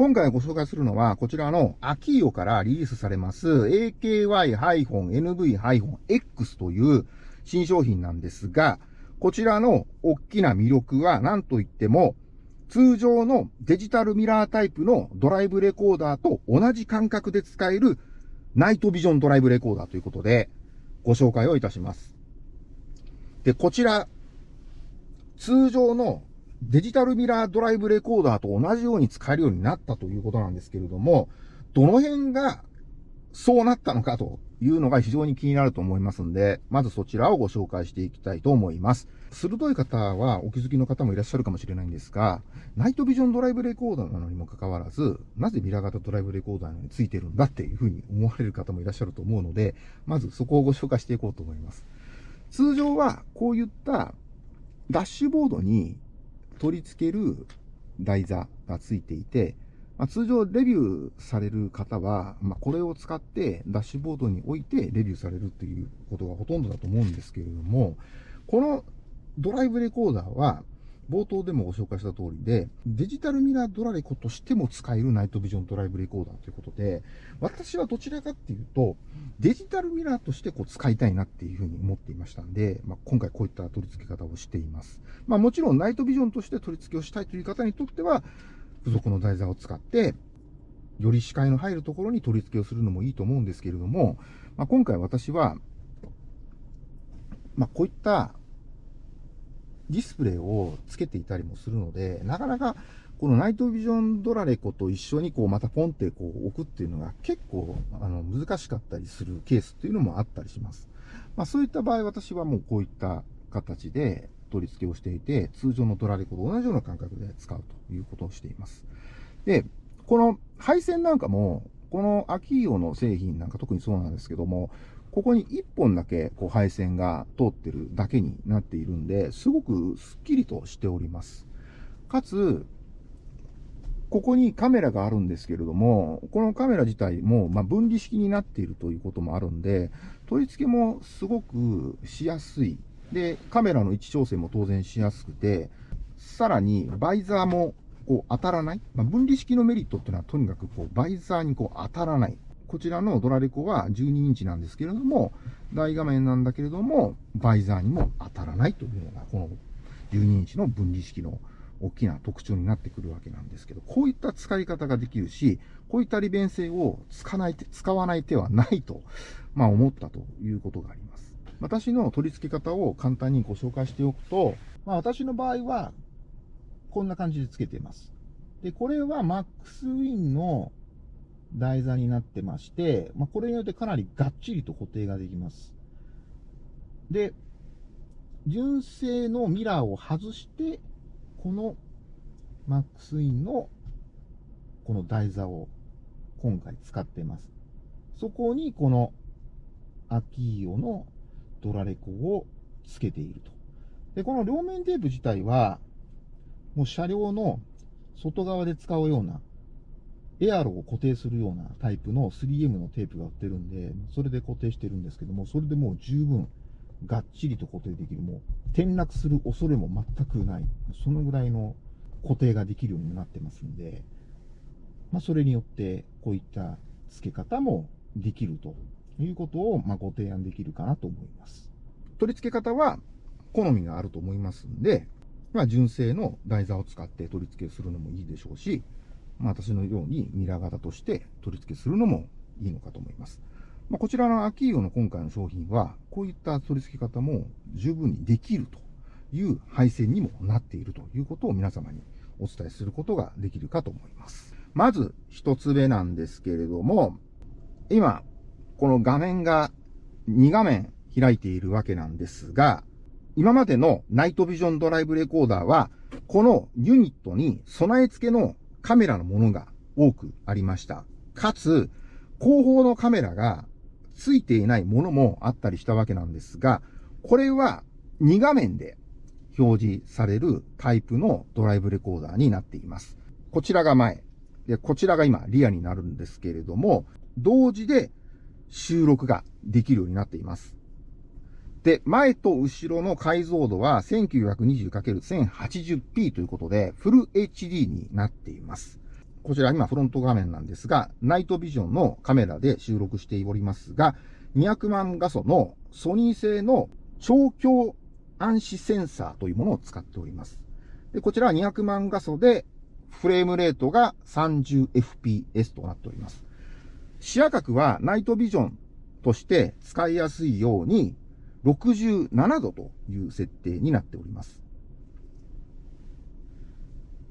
今回ご紹介するのは、こちらのアキーオからリリースされます AKY-NV-X という新商品なんですが、こちらの大きな魅力は何と言っても、通常のデジタルミラータイプのドライブレコーダーと同じ感覚で使えるナイトビジョンドライブレコーダーということでご紹介をいたします。で、こちら、通常のデジタルミラードライブレコーダーと同じように使えるようになったということなんですけれども、どの辺がそうなったのかというのが非常に気になると思いますんで、まずそちらをご紹介していきたいと思います。鋭い方はお気づきの方もいらっしゃるかもしれないんですが、ナイトビジョンドライブレコーダーなのにもかかわらず、なぜミラー型ドライブレコーダーについてるんだっていうふうに思われる方もいらっしゃると思うので、まずそこをご紹介していこうと思います。通常はこういったダッシュボードに取り付ける台座がついていて、まあ、通常レビューされる方は、まあ、これを使ってダッシュボードに置いてレビューされるということがほとんどだと思うんですけれども、このドライブレコーダーは、冒頭でもご紹介した通りで、デジタルミラードラレコとしても使えるナイトビジョンドライブレコーダーということで、私はどちらかっていうと、デジタルミラーとしてこう使いたいなっていうふうに思っていましたんで、まあ、今回こういった取り付け方をしています。まあ、もちろんナイトビジョンとして取り付けをしたいという方にとっては、付属の台座を使って、より視界の入るところに取り付けをするのもいいと思うんですけれども、まあ、今回私は、まあ、こういったディスプレイをつけていたりもするので、なかなかこのナイトビジョンドラレコと一緒にこうまたポンってこう置くっていうのが結構あの難しかったりするケースっていうのもあったりします。まあそういった場合私はもうこういった形で取り付けをしていて、通常のドラレコと同じような感覚で使うということをしています。で、この配線なんかも、このアキーオの製品なんか特にそうなんですけども、ここに1本だけこう配線が通ってるだけになっているんで、すごくスッキリとしております。かつ、ここにカメラがあるんですけれども、このカメラ自体も、ま分離式になっているということもあるんで、取り付けもすごくしやすい。で、カメラの位置調整も当然しやすくて、さらにバイザーもこう当たらない。まあ、分離式のメリットっていうのはとにかくこうバイザーにこう当たらない。こちらのドラレコは12インチなんですけれども、大画面なんだけれども、バイザーにも当たらないというのが、この12インチの分離式の大きな特徴になってくるわけなんですけど、こういった使い方ができるし、こういった利便性を使わない使わない手はないと、まあ思ったということがあります。私の取り付け方を簡単にご紹介しておくと、まあ私の場合は、こんな感じで付けています。で、これは MaxWin の台座になってまして、まあ、これによってかなりがっちりと固定ができます。で、純正のミラーを外して、このマックスインのこの台座を今回使っています。そこにこのアキーオのドラレコをつけていると。で、この両面テープ自体は、もう車両の外側で使うようなエアロを固定するようなタイプの 3M のテープが売ってるんで、それで固定してるんですけども、それでもう十分がっちりと固定できる。もう転落する恐れも全くない。そのぐらいの固定ができるようになってますんで、まあ、それによってこういった付け方もできるということを、まご提案できるかなと思います。取り付け方は好みがあると思いますんで、まあ、純正の台座を使って取り付けするのもいいでしょうし、まあ、私のようにミラー型として取り付けするのもいいのかと思います。まあ、こちらのアキーオの今回の商品は、こういった取り付け方も十分にできるという配線にもなっているということを皆様にお伝えすることができるかと思います。まず一つ目なんですけれども、今、この画面が2画面開いているわけなんですが、今までのナイトビジョンドライブレコーダーは、このユニットに備え付けのカメラのものが多くありました。かつ、後方のカメラがついていないものもあったりしたわけなんですが、これは2画面で表示されるタイプのドライブレコーダーになっています。こちらが前。で、こちらが今リアになるんですけれども、同時で収録ができるようになっています。で、前と後ろの解像度は 1920×1080p ということで、フル HD になっています。こちら今フロント画面なんですが、ナイトビジョンのカメラで収録しておりますが、200万画素のソニー製の超強暗視センサーというものを使っております。で、こちらは200万画素で、フレームレートが 30fps となっております。視野角はナイトビジョンとして使いやすいように67度という設定になっております。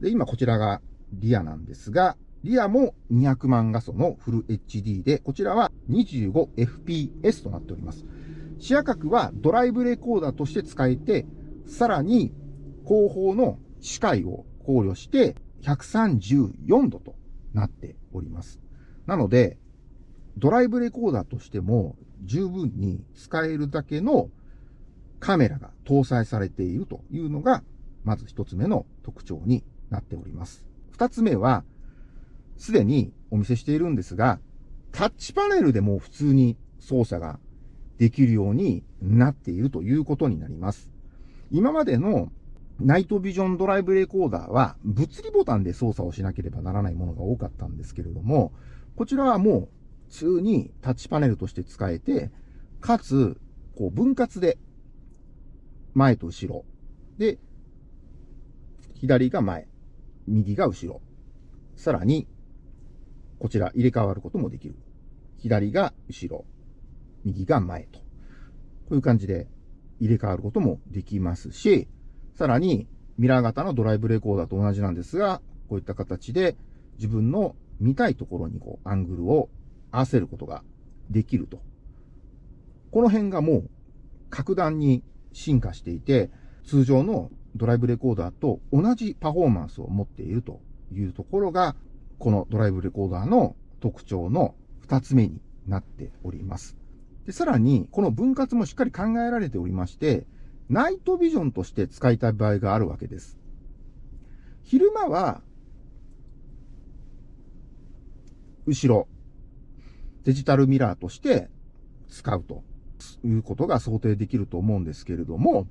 で、今こちらがリアなんですが、リアも200万画素のフル HD で、こちらは 25fps となっております。視野角はドライブレコーダーとして使えて、さらに後方の視界を考慮して134度となっております。なので、ドライブレコーダーとしても十分に使えるだけのカメラが搭載されているというのが、まず一つ目の特徴になっております。二つ目は、すでにお見せしているんですが、タッチパネルでも普通に操作ができるようになっているということになります。今までのナイトビジョンドライブレコーダーは物理ボタンで操作をしなければならないものが多かったんですけれども、こちらはもうう普通にタッチパネルとして使えて、かつ、こう分割で前と後ろ。で、左が前、右が後ろ。さらに、こちら入れ替わることもできる。左が後ろ、右が前と。こういう感じで入れ替わることもできますし、さらにミラー型のドライブレコーダーと同じなんですが、こういった形で自分の見たいところにこうアングルを合わせることができると。この辺がもう格段に進化していて、通常のドライブレコーダーと同じパフォーマンスを持っているというところが、このドライブレコーダーの特徴の二つ目になっております。で、さらに、この分割もしっかり考えられておりまして、ナイトビジョンとして使いたい場合があるわけです。昼間は、後ろ、デジタルミラーとして使うということが想定できると思うんですけれども、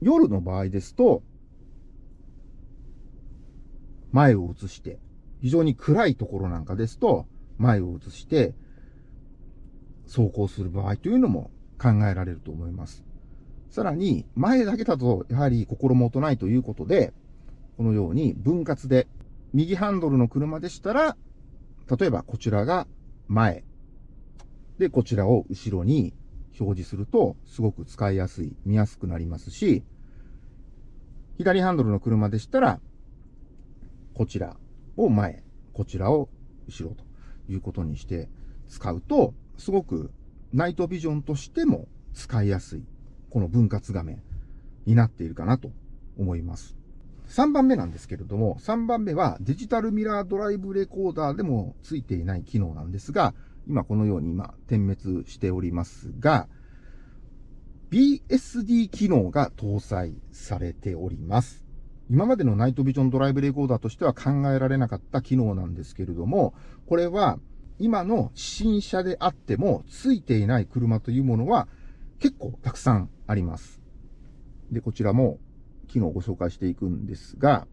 夜の場合ですと、前を映して、非常に暗いところなんかですと、前を映して、走行する場合というのも考えられると思います。さらに、前だけだと、やはり心もとないということで、このように分割で、右ハンドルの車でしたら、例えばこちらが前。で、こちらを後ろに表示すると、すごく使いやすい、見やすくなりますし、左ハンドルの車でしたら、こちらを前、こちらを後ろということにして使うと、すごくナイトビジョンとしても使いやすい、この分割画面になっているかなと思います。3番目なんですけれども、3番目はデジタルミラードライブレコーダーでもついていない機能なんですが、今このように今点滅しておりますが、BSD 機能が搭載されております。今までのナイトビジョンドライブレコーダーとしては考えられなかった機能なんですけれども、これは今の新車であってもついていない車というものは結構たくさんあります。で、こちらも機能をご紹介していくんですが、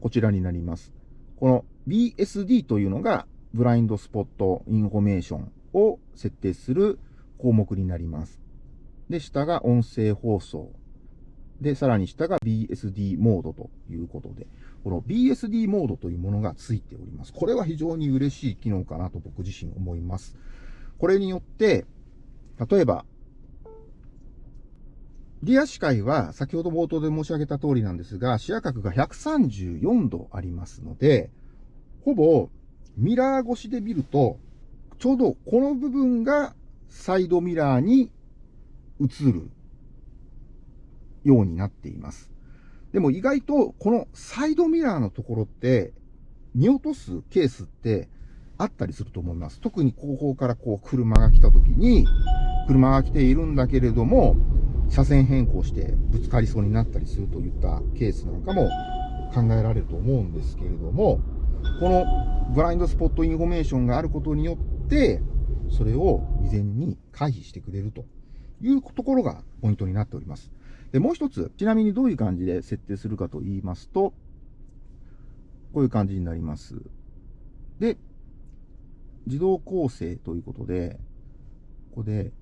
こちらになります。この BSD というのがブラインドスポットインフォメーションを設定する項目になります。で、下が音声放送。で、さらに下が BSD モードということで、この BSD モードというものがついております。これは非常に嬉しい機能かなと僕自身思います。これによって、例えばリア視界は先ほど冒頭で申し上げた通りなんですが、視野角が134度ありますので、ほぼミラー越しで見ると、ちょうどこの部分がサイドミラーに映るようになっています。でも意外とこのサイドミラーのところって見落とすケースってあったりすると思います。特に後方からこう車が来た時に、車が来ているんだけれども、車線変更してぶつかりそうになったりするといったケースなんかも考えられると思うんですけれども、このブラインドスポットインフォメーションがあることによって、それを未然に回避してくれるというところがポイントになっております。で、もう一つ、ちなみにどういう感じで設定するかと言いますと、こういう感じになります。で、自動構成ということで、ここで、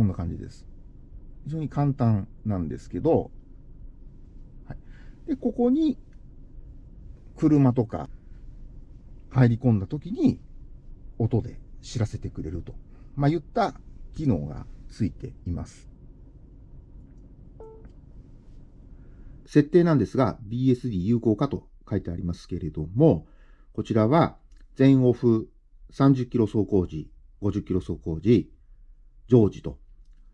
こんな感じです。非常に簡単なんですけど、はい。で、ここに、車とか入り込んだ時に、音で知らせてくれると。まあ、言った機能がついています。設定なんですが、BSD 有効かと書いてありますけれども、こちらは全オフ30キロ走行時、50キロ走行時、常時と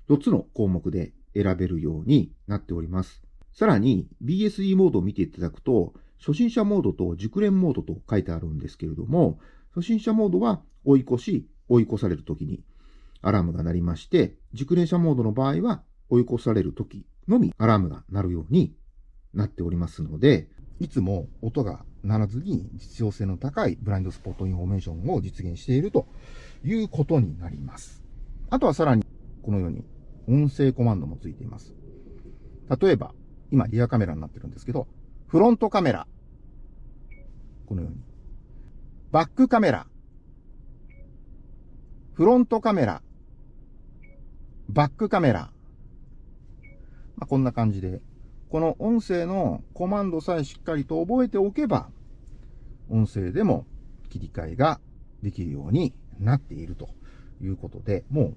4つの項目で選べるようになっております。さらに BSD モードを見ていただくと、初心者モードと熟練モードと書いてあるんですけれども、初心者モードは追い越し、追い越されるときにアラームが鳴りまして、熟練者モードの場合は追い越されるときのみアラームが鳴るようになっておりますので、いつも音が鳴らずに実用性の高いブラインドスポットインフォメーションを実現しているということになります。あとはさらにこのように音声コマンドもついています。例えば、今リアカメラになってるんですけど、フロントカメラ。このように。バックカメラ。フロントカメラ。バックカメラ。まあ、こんな感じでこの音声のコマンドさえしっかりと覚えておけば、音声でも切り替えができるようになっているということで、もう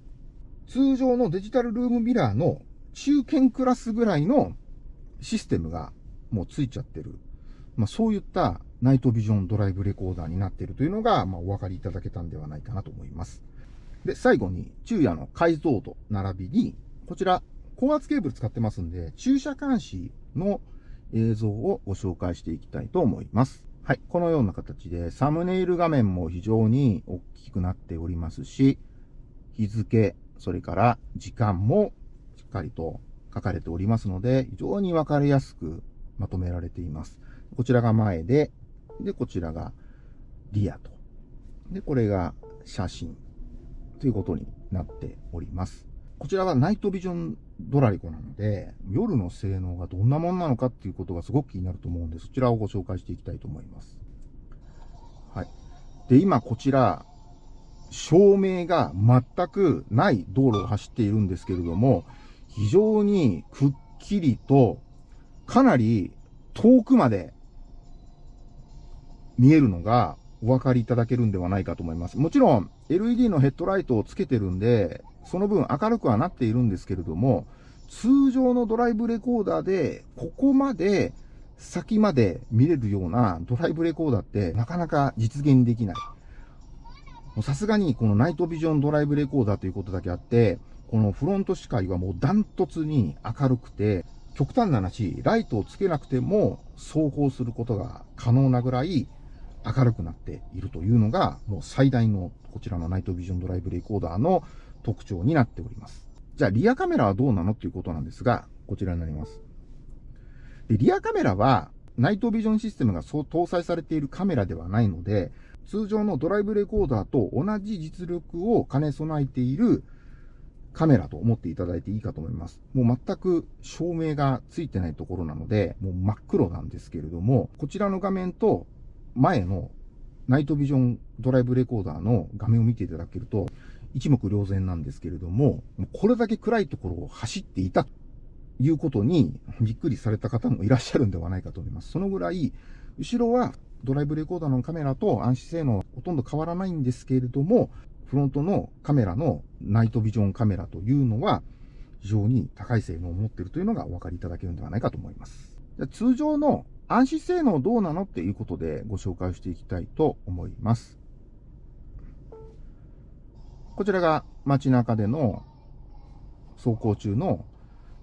通常のデジタルルームミラーの中堅クラスぐらいのシステムがもうついちゃってる。まあそういったナイトビジョンドライブレコーダーになっているというのが、まあお分かりいただけたんではないかなと思います。で、最後に昼夜の解像度並びに、こちら高圧ケーブル使ってますんで、駐車監視の映像をご紹介していきたいと思います。はい。このような形で、サムネイル画面も非常に大きくなっておりますし、日付、それから時間もしっかりと書かれておりますので、非常にわかりやすくまとめられています。こちらが前で、で、こちらがリアと。で、これが写真ということになっております。こちらはナイトビジョンドラリコなので、夜の性能がどんなもんなのかっていうことがすごく気になると思うんで、そちらをご紹介していきたいと思います。はい。で、今こちら、照明が全くない道路を走っているんですけれども、非常にくっきりと、かなり遠くまで見えるのがお分かりいただけるんではないかと思います。もちろん LED のヘッドライトをつけてるんで、その分明るくはなっているんですけれども、通常のドライブレコーダーで、ここまで先まで見れるようなドライブレコーダーってなかなか実現できない。さすがにこのナイトビジョンドライブレコーダーということだけあって、このフロント視界はもうダントツに明るくて、極端な話、ライトをつけなくても走行することが可能なぐらい明るくなっているというのが、もう最大のこちらのナイトビジョンドライブレコーダーの特徴になっております。じゃあ、リアカメラはどうなのっていうことなんですが、こちらになります。で、リアカメラは、ナイトビジョンシステムが搭載されているカメラではないので、通常のドライブレコーダーと同じ実力を兼ね備えているカメラと思っていただいていいかと思います。もう全く照明がついてないところなので、もう真っ黒なんですけれども、こちらの画面と前のナイトビジョンドライブレコーダーの画面を見ていただけると、一目瞭然なんですけれども、これだけ暗いところを走っていたということにびっくりされた方もいらっしゃるんではないかと思います。そのぐらい、後ろはドライブレコーダーのカメラと暗視性能はほとんど変わらないんですけれども、フロントのカメラのナイトビジョンカメラというのは非常に高い性能を持っているというのがお分かりいただけるんではないかと思います。通常の暗視性能どうなのっていうことでご紹介していきたいと思います。こちらが街中での走行中の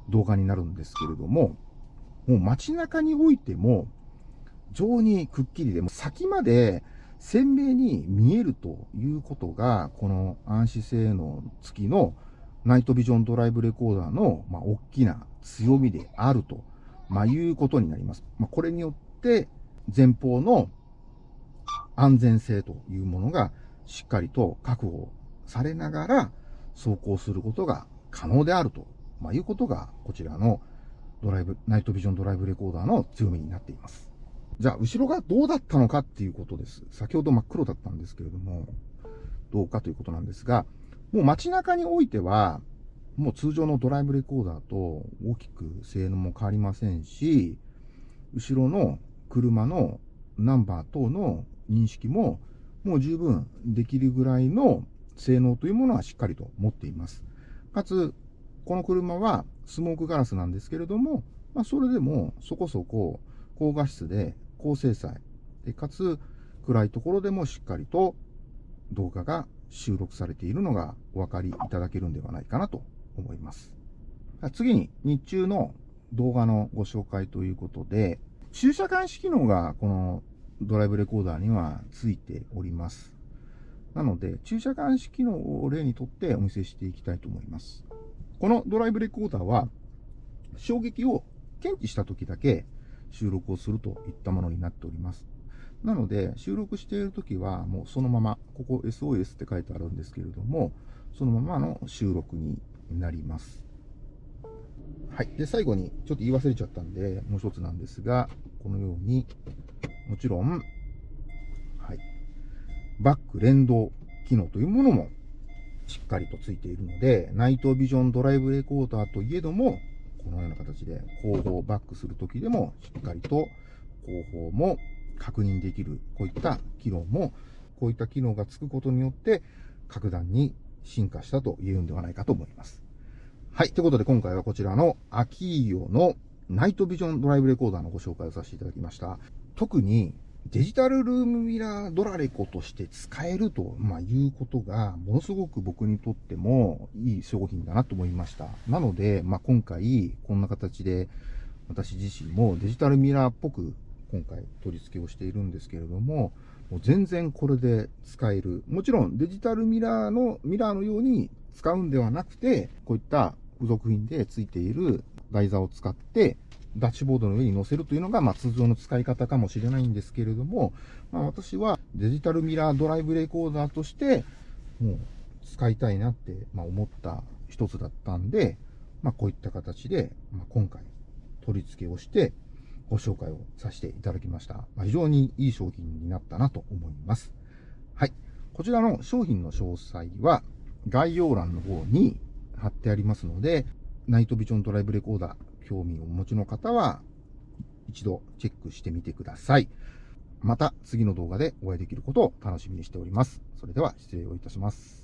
動画になるんですけれども、もう街中においても、常にくっきりで、も先まで鮮明に見えるということが、この暗視性能付きのナイトビジョンドライブレコーダーの、まあ、大きな強みであると、まあ、いうことになります。まあ、これによって、前方の安全性というものがしっかりと確保されながら走行することが可能であると、まあ、いうことが、こちらのドライブ、ナイトビジョンドライブレコーダーの強みになっています。じゃあ、後ろがどうだったのかっていうことです。先ほど真っ黒だったんですけれども、どうかということなんですが、もう街中においては、もう通常のドライブレコーダーと大きく性能も変わりませんし、後ろの車のナンバー等の認識ももう十分できるぐらいの性能というものはしっかりと持っています。かつ、この車はスモークガラスなんですけれども、まあ、それでもそこそこ高画質で高精細で、かつ暗いところでもしっかりと動画が収録されているのがお分かりいただけるんではないかなと思います。次に日中の動画のご紹介ということで、駐車監視機能がこのドライブレコーダーにはついております。なので、駐車監視機能を例にとってお見せしていきたいと思います。このドライブレコーダーは、衝撃を検知した時だけ収録をするといったものになっております。なので、収録している時は、もうそのまま、ここ SOS って書いてあるんですけれども、そのままの収録になります。はい。で、最後に、ちょっと言い忘れちゃったんで、もう一つなんですが、このように、もちろん、はい。バック連動機能というものもしっかりとついているので、ナイトビジョンドライブレコーダーといえども、このような形で後方バックするときでもしっかりと後方も確認できる、こういった機能も、こういった機能がつくことによって、格段に進化したと言えるんではないかと思います。はい。ということで今回はこちらのアキーヨのナイトビジョンドライブレコーダーのご紹介をさせていただきました。特にデジタルルームミラードラレコとして使えると、まあ、いうことが、ものすごく僕にとってもいい商品だなと思いました。なので、まあ、今回、こんな形で、私自身もデジタルミラーっぽく、今回取り付けをしているんですけれども、もう全然これで使える。もちろんデジタルミラーの、ミラーのように使うんではなくて、こういった付属品で付いている台座を使って、ダッシュボードの上に載せるというのが、まあ、通常の使い方かもしれないんですけれども、まあ、私はデジタルミラードライブレコーダーとして、もう使いたいなって、まあ、思った一つだったんで、まあ、こういった形で、まあ、今回取り付けをして、ご紹介をさせていただきました。まあ、非常にいい商品になったなと思います。はい。こちらの商品の詳細は概要欄の方に貼ってありますので、ナイトビジョンドライブレコーダー、興味をお持ちの方は、一度チェックしてみてください。また次の動画でお会いできることを楽しみにしております。それでは失礼をいたします。